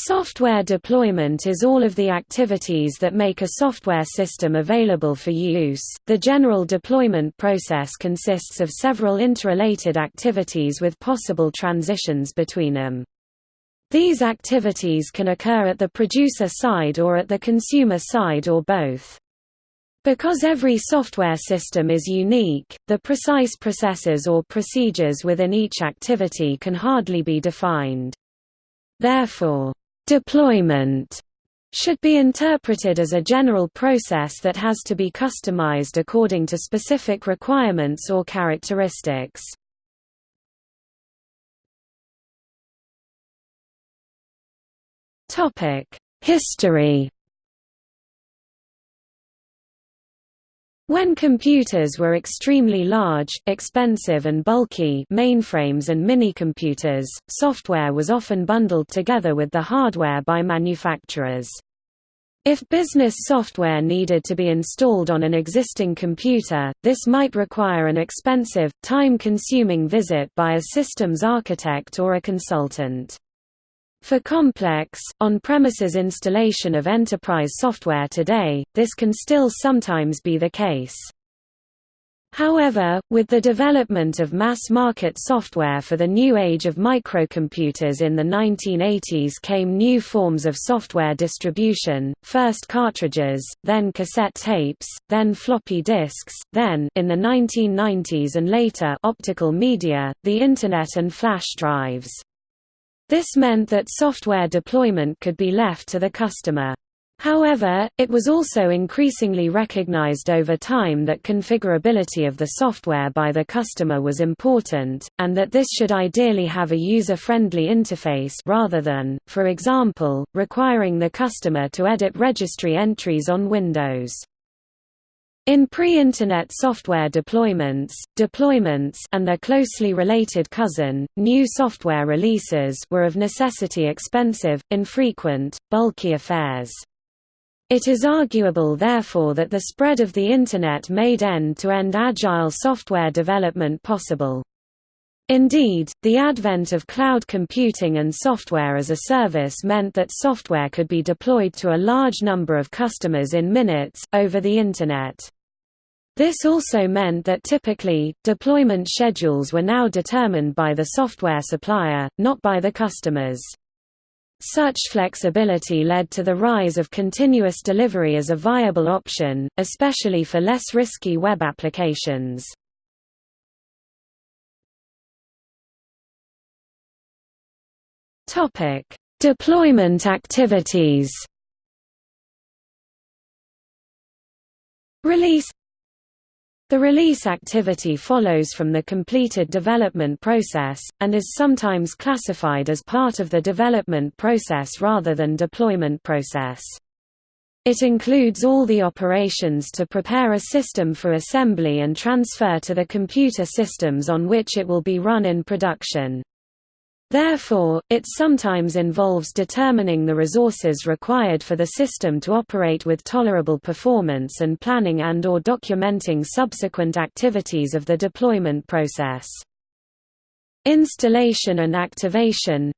Software deployment is all of the activities that make a software system available for use. The general deployment process consists of several interrelated activities with possible transitions between them. These activities can occur at the producer side or at the consumer side or both. Because every software system is unique, the precise processes or procedures within each activity can hardly be defined. Therefore, Deployment should be interpreted as a general process that has to be customized according to specific requirements or characteristics. History When computers were extremely large, expensive and bulky mainframes and minicomputers, software was often bundled together with the hardware by manufacturers. If business software needed to be installed on an existing computer, this might require an expensive, time-consuming visit by a systems architect or a consultant. For complex, on-premises installation of enterprise software today, this can still sometimes be the case. However, with the development of mass-market software for the new age of microcomputers in the 1980s came new forms of software distribution, first cartridges, then cassette tapes, then floppy disks, then in the 1990s and later optical media, the Internet and flash drives. This meant that software deployment could be left to the customer. However, it was also increasingly recognized over time that configurability of the software by the customer was important, and that this should ideally have a user-friendly interface rather than, for example, requiring the customer to edit registry entries on Windows. In pre-Internet software deployments, deployments and their closely related cousin, new software releases were of necessity expensive, infrequent, bulky affairs. It is arguable therefore that the spread of the Internet made end-to-end -end agile software development possible. Indeed, the advent of cloud computing and software as a service meant that software could be deployed to a large number of customers in minutes, over the Internet. This also meant that typically, deployment schedules were now determined by the software supplier, not by the customers. Such flexibility led to the rise of continuous delivery as a viable option, especially for less risky web applications. Deployment activities Release the release activity follows from the completed development process, and is sometimes classified as part of the development process rather than deployment process. It includes all the operations to prepare a system for assembly and transfer to the computer systems on which it will be run in production. Therefore, it sometimes involves determining the resources required for the system to operate with tolerable performance and planning and or documenting subsequent activities of the deployment process. Installation and activation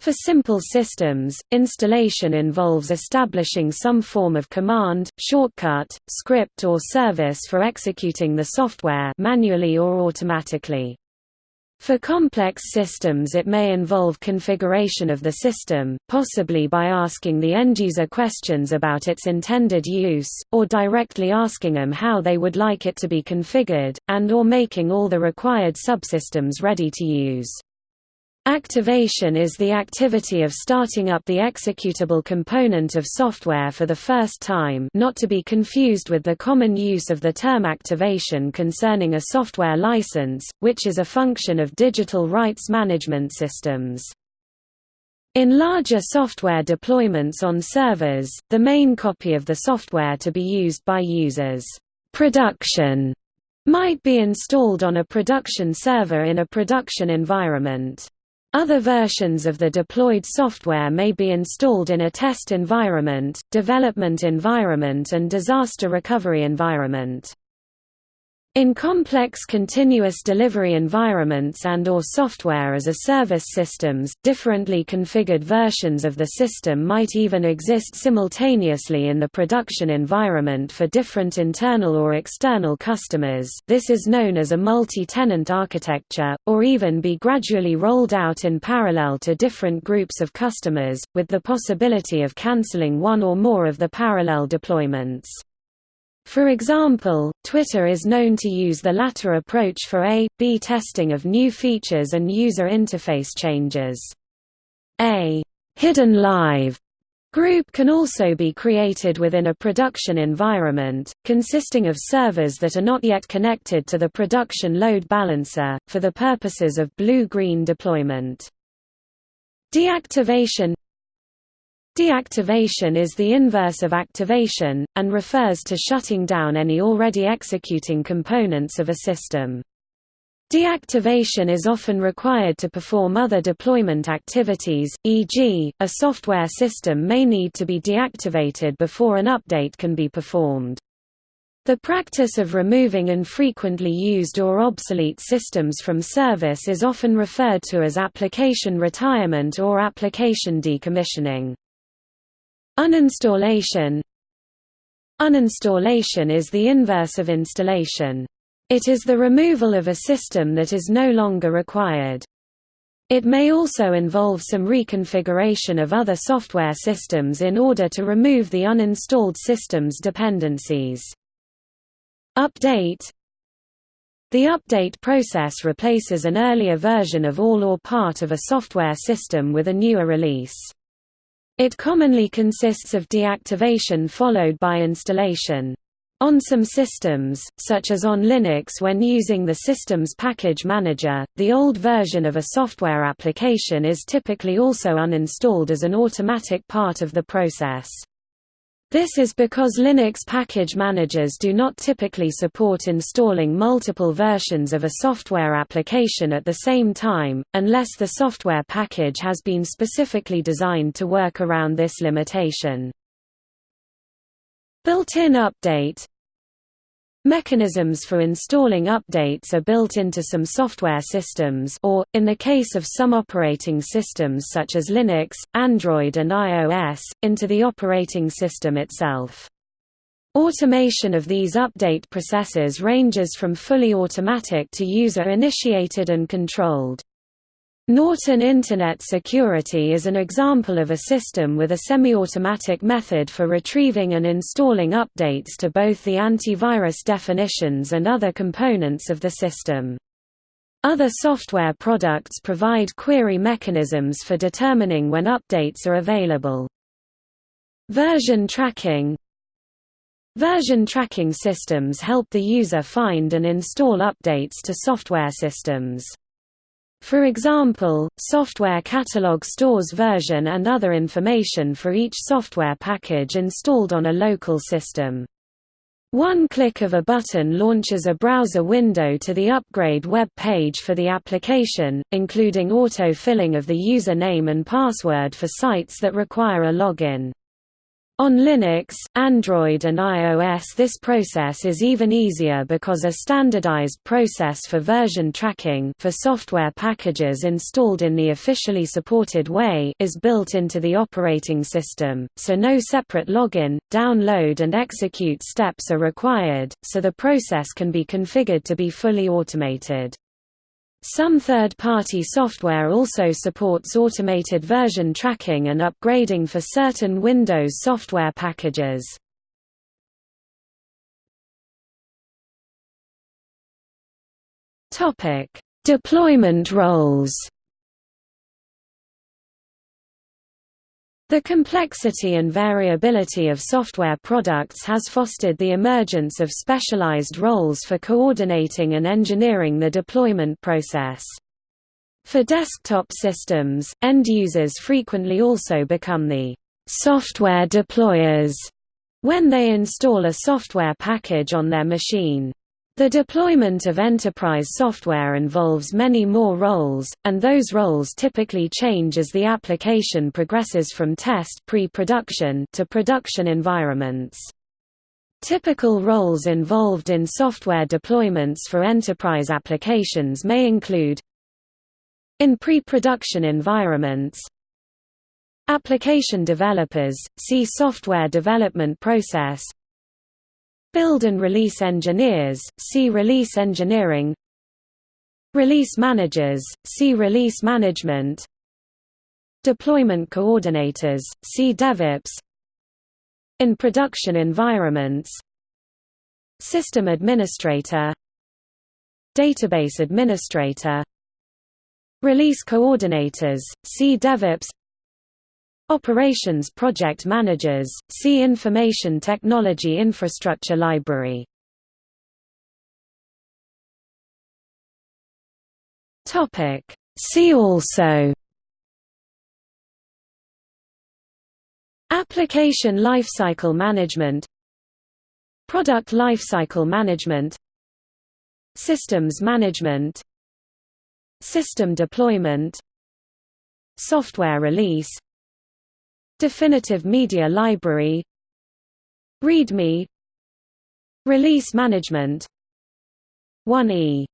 For simple systems, installation involves establishing some form of command, shortcut, script or service for executing the software manually or automatically. For complex systems it may involve configuration of the system, possibly by asking the end-user questions about its intended use, or directly asking them how they would like it to be configured, and or making all the required subsystems ready to use. Activation is the activity of starting up the executable component of software for the first time not to be confused with the common use of the term activation concerning a software license, which is a function of digital rights management systems. In larger software deployments on servers, the main copy of the software to be used by users production might be installed on a production server in a production environment. Other versions of the deployed software may be installed in a test environment, development environment and disaster recovery environment. In complex continuous delivery environments and or software as a service systems, differently configured versions of the system might even exist simultaneously in the production environment for different internal or external customers this is known as a multi-tenant architecture, or even be gradually rolled out in parallel to different groups of customers, with the possibility of cancelling one or more of the parallel deployments. For example, Twitter is known to use the latter approach for A-B testing of new features and user interface changes. A hidden live group can also be created within a production environment, consisting of servers that are not yet connected to the production load balancer, for the purposes of blue-green deployment. Deactivation Deactivation is the inverse of activation, and refers to shutting down any already executing components of a system. Deactivation is often required to perform other deployment activities, e.g., a software system may need to be deactivated before an update can be performed. The practice of removing infrequently used or obsolete systems from service is often referred to as application retirement or application decommissioning. Uninstallation Uninstallation is the inverse of installation. It is the removal of a system that is no longer required. It may also involve some reconfiguration of other software systems in order to remove the uninstalled system's dependencies. Update The update process replaces an earlier version of all or part of a software system with a newer release. It commonly consists of deactivation followed by installation. On some systems, such as on Linux when using the system's package manager, the old version of a software application is typically also uninstalled as an automatic part of the process. This is because Linux package managers do not typically support installing multiple versions of a software application at the same time, unless the software package has been specifically designed to work around this limitation. Built-in update Mechanisms for installing updates are built into some software systems or, in the case of some operating systems such as Linux, Android and iOS, into the operating system itself. Automation of these update processes ranges from fully automatic to user-initiated and controlled. Norton Internet Security is an example of a system with a semi-automatic method for retrieving and installing updates to both the antivirus definitions and other components of the system. Other software products provide query mechanisms for determining when updates are available. Version tracking Version tracking systems help the user find and install updates to software systems. For example, Software Catalog stores version and other information for each software package installed on a local system. One click of a button launches a browser window to the upgrade web page for the application, including auto-filling of the user name and password for sites that require a login. On Linux, Android and iOS this process is even easier because a standardized process for version tracking for software packages installed in the officially supported way is built into the operating system, so no separate login, download and execute steps are required, so the process can be configured to be fully automated. Some third-party software also supports automated version tracking and upgrading for certain Windows software packages. Deployment roles The complexity and variability of software products has fostered the emergence of specialized roles for coordinating and engineering the deployment process. For desktop systems, end users frequently also become the software deployers when they install a software package on their machine. The deployment of enterprise software involves many more roles, and those roles typically change as the application progresses from test pre-production to production environments. Typical roles involved in software deployments for enterprise applications may include in pre-production environments Application developers, see software development process Build and release engineers, see release engineering. Release managers, see release management. Deployment coordinators, see DevOps. In production environments. System administrator. Database administrator. Release coordinators, see DevOps Operations project managers, see Information Technology Infrastructure Library. See also. Application lifecycle management. Product lifecycle management. Systems management. System deployment. Software release Definitive Media Library. README. Release management. 1E